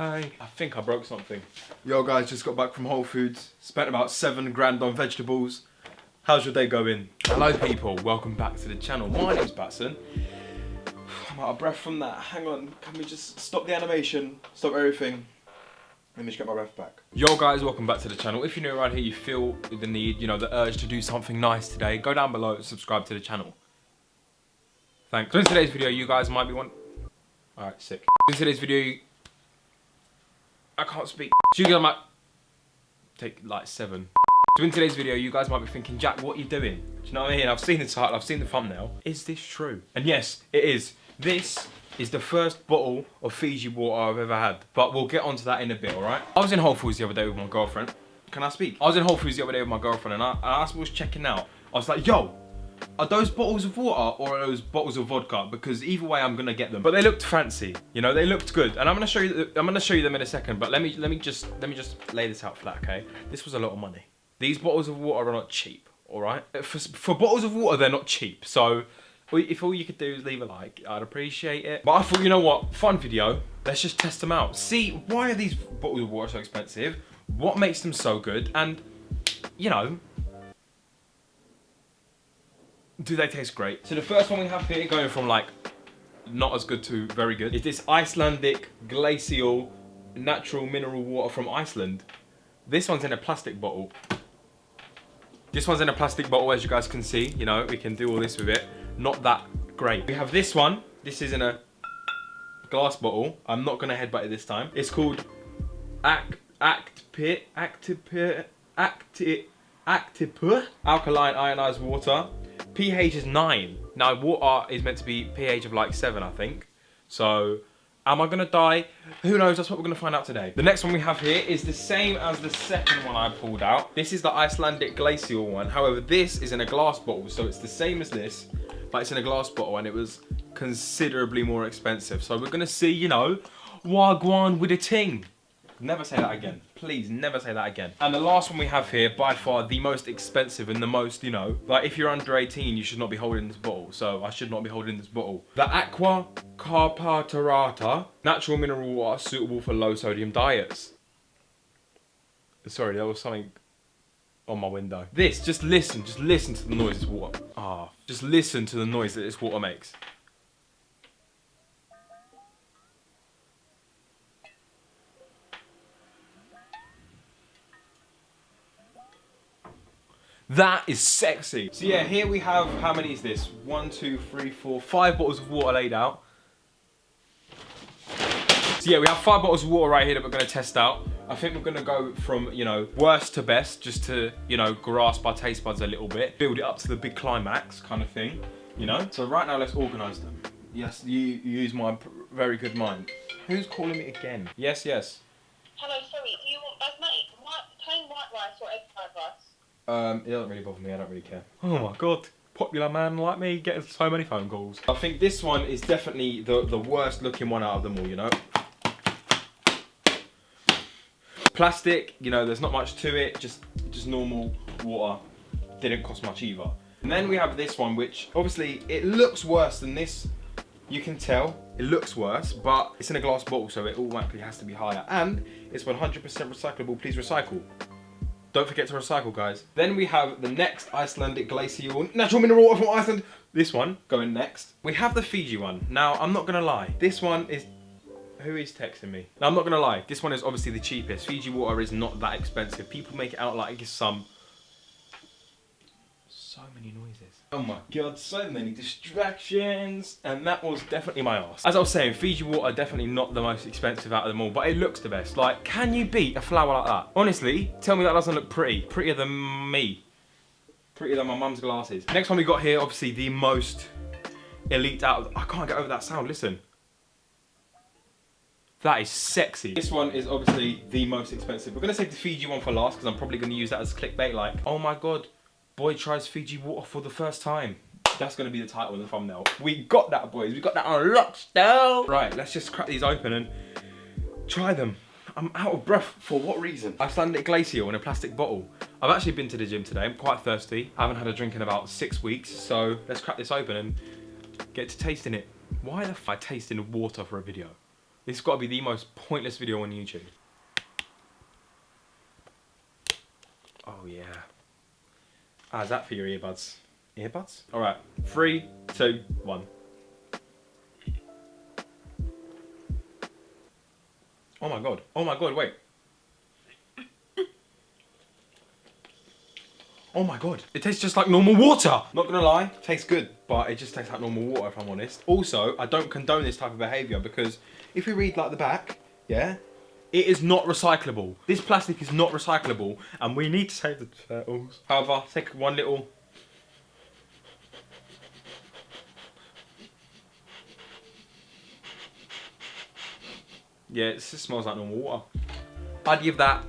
Hi. I think I broke something. Yo guys, just got back from Whole Foods. Spent about seven grand on vegetables. How's your day going? Hello people, welcome back to the channel. My name's Batson. I'm out of breath from that. Hang on, can we just stop the animation? Stop everything. Let me just get my breath back. Yo guys, welcome back to the channel. If you're new around here, you feel the need, you know, the urge to do something nice today, go down below and subscribe to the channel. Thanks. So in today's video, you guys might be one. Alright, sick. In today's video, I can't speak. So you guys might take like seven. So in today's video, you guys might be thinking, Jack, what are you doing? Do you know what I mean? I've seen the title, I've seen the thumbnail. Is this true? And yes, it is. This is the first bottle of Fiji water I've ever had. But we'll get onto that in a bit, alright? I was in Whole Foods the other day with my girlfriend. Can I speak? I was in Whole Foods the other day with my girlfriend and I, and I was checking out. I was like, yo, are those bottles of water or are those bottles of vodka? Because either way, I'm gonna get them. But they looked fancy, you know, they looked good, and I'm gonna show you. I'm gonna show you them in a second. But let me let me just let me just lay this out flat, okay? This was a lot of money. These bottles of water are not cheap, all right? For for bottles of water, they're not cheap. So if all you could do is leave a like, I'd appreciate it. But I thought, you know what, fun video. Let's just test them out. See, why are these bottles of water so expensive? What makes them so good? And, you know, do they taste great? So the first one we have here, going from like not as good to very good, is this Icelandic glacial natural mineral water from Iceland. This one's in a plastic bottle. This one's in a plastic bottle, as you guys can see. You know, we can do all this with it not that great. We have this one. This is in a glass bottle. I'm not gonna headbutt it this time. It's called Act Act Pit Actipit Acti Actipur Alkaline Ionized Water. pH is nine. Now water is meant to be pH of like seven, I think. So Am I gonna die? Who knows, that's what we're gonna find out today. The next one we have here is the same as the second one I pulled out. This is the Icelandic glacial one. However, this is in a glass bottle, so it's the same as this, but it's in a glass bottle and it was considerably more expensive. So we're gonna see, you know, wagwan with a ting. Never say that again. Please, never say that again. And the last one we have here, by far the most expensive and the most, you know, like if you're under 18, you should not be holding this bottle. So I should not be holding this bottle. The Aqua Carpatica, natural mineral water suitable for low sodium diets. Sorry, there was something on my window. This, just listen, just listen to the noise this water. Ah, oh, just listen to the noise that this water makes. That is sexy. So yeah, here we have, how many is this? One, two, three, four, five bottles of water laid out. So yeah, we have five bottles of water right here that we're gonna test out. I think we're gonna go from, you know, worst to best, just to, you know, grasp our taste buds a little bit, build it up to the big climax kind of thing, you know? So right now, let's organize them. Yes, you, you use my very good mind. Who's calling me again? Yes, yes. Hello, Um, it doesn't really bother me, I don't really care. Oh my god popular man like me getting so many phone calls. I think this one is definitely the, the worst looking one out of them all, you know? Plastic, you know, there's not much to it, just, just normal water. Didn't cost much either. And then we have this one, which obviously it looks worse than this. You can tell it looks worse, but it's in a glass bottle, so it automatically has to be higher. And it's 100% recyclable, please recycle. Don't forget to recycle, guys. Then we have the next Icelandic glacial natural mineral water from Iceland. This one going next. We have the Fiji one. Now, I'm not gonna lie. This one is who is texting me? Now, I'm not gonna lie, this one is obviously the cheapest. Fiji water is not that expensive. People make it out like it's some... So many noises. Oh my god, so many distractions. And that was definitely my ass. As I was saying, Fiji water definitely not the most expensive out of them all, but it looks the best. Like, can you beat a flower like that? Honestly, tell me that doesn't look pretty. Prettier than me. Prettier than my mum's glasses. Next one we got here, obviously the most elite out of... I can't get over that sound, listen. That is sexy. This one is obviously the most expensive. We're gonna save the Fiji one for last because I'm probably gonna use that as clickbait like, oh my God, boy tries Fiji water for the first time. That's gonna be the title of the thumbnail. We got that, boys. We got that on lockdown. Right, let's just crack these open and try them. I'm out of breath. For what reason? Icelandic glacial in a plastic bottle. I've actually been to the gym today. I'm quite thirsty. I haven't had a drink in about six weeks. So let's crack this open and get to tasting it. Why the f I tasting water for a video? This has got to be the most pointless video on YouTube. Oh yeah. Ah, How's that for your earbuds? Earbuds? Alright, three, two, one. Oh my god. Oh my god, wait. Oh my god, it tastes just like normal water. Not gonna lie, tastes good, but it just tastes like normal water if I'm honest. Also, I don't condone this type of behavior because if we read like the back, yeah, it is not recyclable. This plastic is not recyclable and we need to save the turtles. However, take one little Yeah, it smells like normal water. I'd give that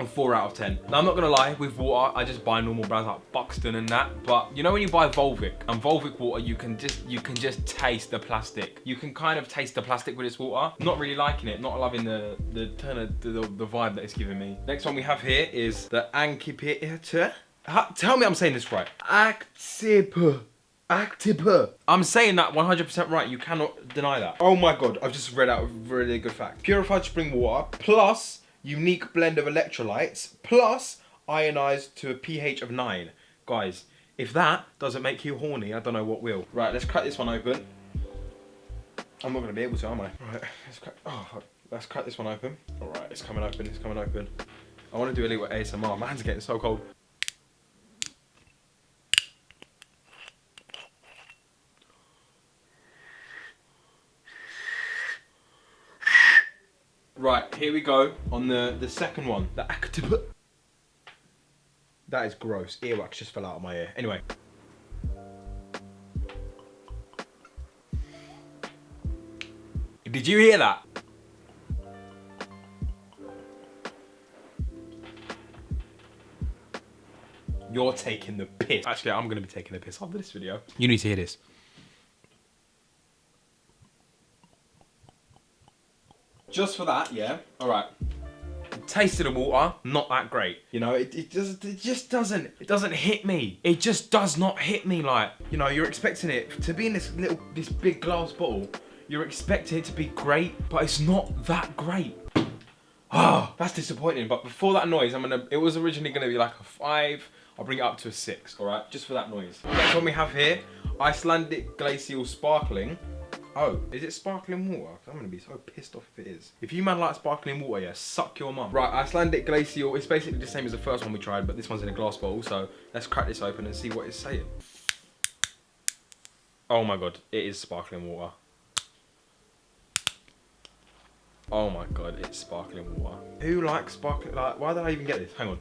a 4 out of 10. Now, I'm not going to lie, with water, I just buy normal brands like Buxton and that. But you know when you buy Volvic, and Volvic water, you can just you can just taste the plastic. You can kind of taste the plastic with this water. Not really liking it, not loving the the turn of the, the vibe that it's giving me. Next one we have here is the Ankipiter. Tell me I'm saying this right. Actip. Actip. I'm saying that 100% right. You cannot deny that. Oh my god, I've just read out a really good fact. Purified spring water plus unique blend of electrolytes plus ionized to a pH of 9. Guys, if that doesn't make you horny, I don't know what will. Right, let's crack this one open. I'm not going to be able to, am I? Right, let's crack, oh, let's crack this one open. All right, it's coming open, it's coming open. I want to do a little ASMR. My hands are getting so cold. Right, here we go on the, the second one. The active. That is gross. Earwax just fell out of my ear. Anyway. Did you hear that? You're taking the piss. Actually, I'm going to be taking the piss after this video. You need to hear this. Just for that, yeah. All right. Tasted the water, not that great. You know, it, it just it just doesn't it doesn't hit me. It just does not hit me like you know you're expecting it to be in this little this big glass bottle. You're expecting it to be great, but it's not that great. Oh, that's disappointing. But before that noise, I'm gonna. It was originally gonna be like a five. I'll bring it up to a six. All right, just for that noise. Next one we have here, Icelandic Glacial Sparkling. Oh, is it sparkling water? I'm gonna be so pissed off if it is. If you man like sparkling water, yeah, suck your mum. Right, Icelandic Glacial, it's basically the same as the first one we tried, but this one's in a glass bottle, so let's crack this open and see what it's saying. Oh my god, it is sparkling water. Oh my god, it's sparkling water. Who likes sparkling, like, why did I even get this? Hang on.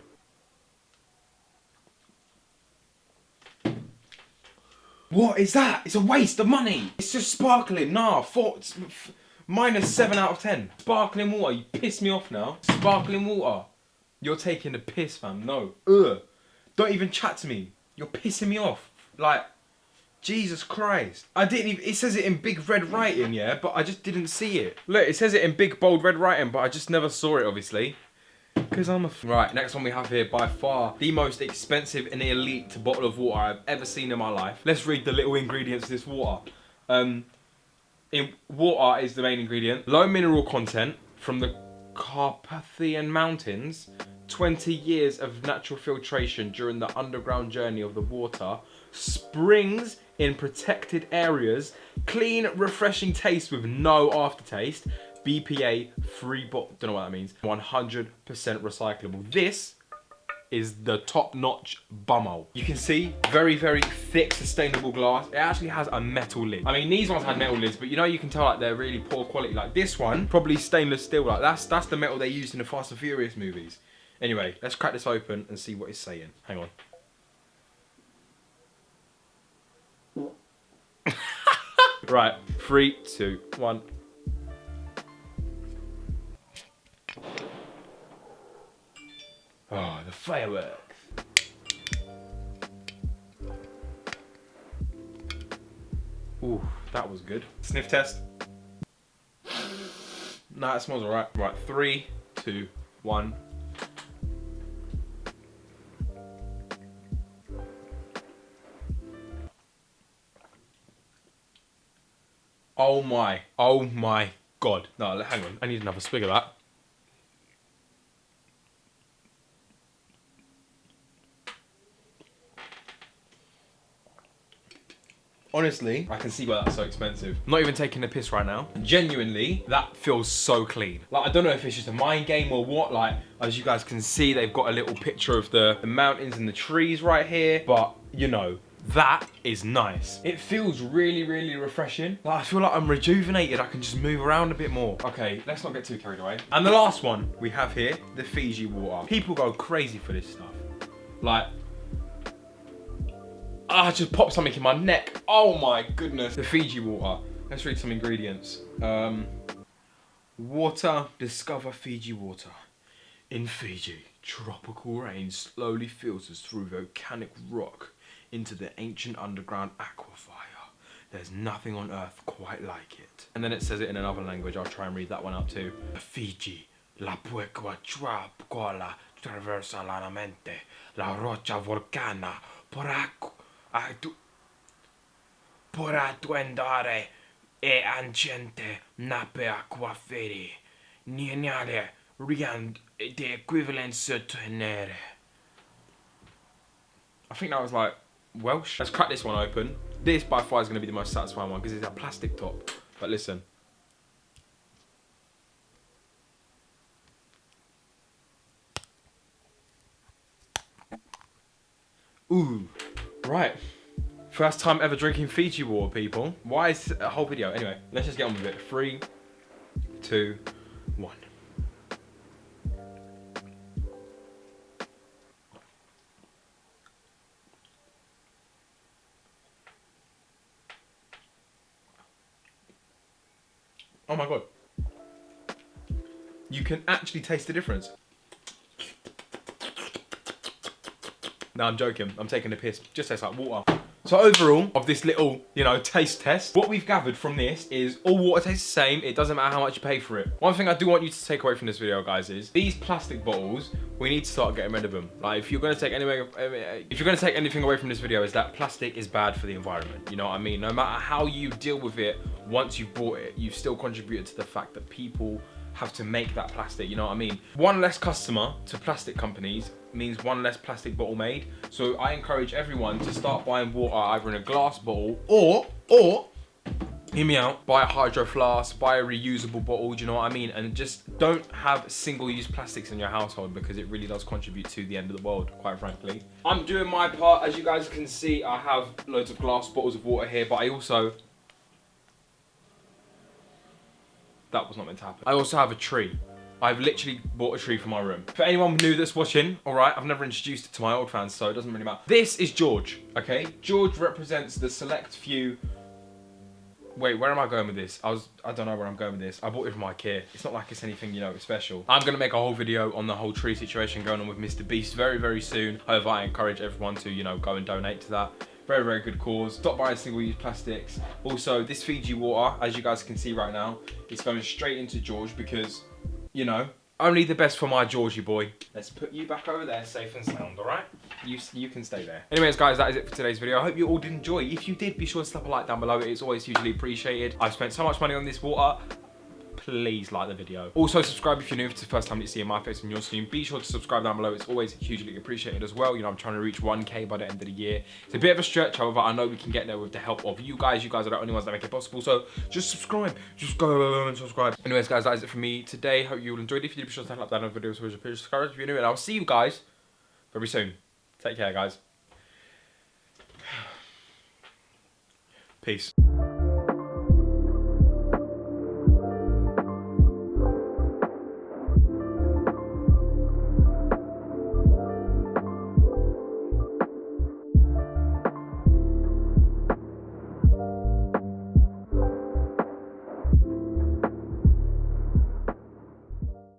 What is that? It's a waste of money. It's just sparkling. Nah, four, minus seven out of ten. Sparkling water. You piss me off now. Sparkling water. You're taking the piss, fam. No. Ugh. Don't even chat to me. You're pissing me off. Like, Jesus Christ. I didn't even, it says it in big red writing, yeah, but I just didn't see it. Look, it says it in big bold red writing, but I just never saw it, obviously. Because I'm a... Right, next one we have here, by far, the most expensive and elite bottle of water I've ever seen in my life. Let's read the little ingredients of this water. Um, in water is the main ingredient. Low mineral content from the Carpathian Mountains. 20 years of natural filtration during the underground journey of the water. Springs in protected areas. Clean, refreshing taste with no aftertaste. BPA free bot, don't know what that means. 100% recyclable. This is the top-notch bummo. You can see very, very thick, sustainable glass. It actually has a metal lid. I mean, these ones had metal lids, but you know, you can tell like they're really poor quality. Like this one, probably stainless steel. Like that's that's the metal they used in the Fast and Furious movies. Anyway, let's crack this open and see what it's saying. Hang on. right, three, two, one. Oh, the fireworks. Ooh, that was good. Sniff test. Nah, it smells alright. Right, three, two, one. Oh my, oh my God. No, hang on. I need another swig of that. Honestly, I can see why that's so expensive. I'm not even taking a piss right now. Genuinely, that feels so clean. Like, I don't know if it's just a mind game or what. Like, as you guys can see, they've got a little picture of the, the mountains and the trees right here. But, you know, that is nice. It feels really, really refreshing. Like, I feel like I'm rejuvenated. I can just move around a bit more. Okay, let's not get too carried away. And the last one we have here, the Fiji water. People go crazy for this stuff. Like, Ah, I just popped something in my neck. Oh my goodness. The Fiji water. Let's read some ingredients. Um, water, discover Fiji water. In Fiji, tropical rain slowly filters through volcanic rock into the ancient underground aquifer. There's nothing on earth quite like it. And then it says it in another language. I'll try and read that one out too. Fiji, la puequa quala traversa la mente, la roccia volcana, por tu por attuendare e ancente nape aquaferi nienale riand the equivalence tenere. I think that was like Welsh. Let's crack this one open. This by far is going to be the most satisfying one because it's a plastic top. But listen. Ooh. Right. First time ever drinking Fiji water, people. Why is a whole video? Anyway, let's just get on with it. Three, two, one. Oh my god. You can actually taste the difference. No, I'm joking. I'm taking a piss. Just tastes like water. So overall, of this little, you know, taste test, what we've gathered from this is all water tastes the same. It doesn't matter how much you pay for it. One thing I do want you to take away from this video, guys, is these plastic bottles, we need to start getting rid of them. Like, if you're going to take anything, if you're going to take anything away from this video, is that plastic is bad for the environment. You know what I mean? No matter how you deal with it, once you've bought it, you've still contributed to the fact that people have to make that plastic, you know what I mean? One less customer to plastic companies means one less plastic bottle made. So I encourage everyone to start buying water either in a glass bottle or, or, hear me out, buy a hydro flask, buy a reusable bottle, do you know what I mean? And just don't have single-use plastics in your household because it really does contribute to the end of the world, quite frankly. I'm doing my part. As you guys can see, I have loads of glass bottles of water here, but I also that was not meant to happen. I also have a tree. I've literally bought a tree for my room. For anyone new that's watching, all right, I've never introduced it to my old fans, so it doesn't really matter. This is George, okay? George represents the select few Wait, where am I going with this? I was, I don't know where I'm going with this. I bought it from Ikea. It's not like it's anything, you know, special. I'm gonna make a whole video on the whole tree situation going on with Mr. Beast very, very soon. However, I encourage everyone to, you know, go and donate to that. Very, very good cause. Stop buying single-use plastics. Also, this Fiji water, as you guys can see right now, it's going straight into George because, you know, only the best for my Georgie boy. Let's put you back over there safe and sound, all right? You, you can stay there. Anyways, guys, that is it for today's video. I hope you all did enjoy. If you did, be sure to slap a like down below. It's always hugely appreciated. I've spent so much money on this water please like the video. Also subscribe if you're new, if it's the first time you see my face on your screen. Be sure to subscribe down below. It's always hugely appreciated as well. You know, I'm trying to reach 1k by the end of the year. It's a bit of a stretch, however, I know we can get there with the help of you guys. You guys are the only ones that make it possible. So just subscribe. Just go and subscribe. Anyways, guys, that is it for me today. Hope you all enjoyed. It. If you did, be sure to hit like that video. So subscribe if you're new. And I'll see you guys very soon. Take care, guys. Peace.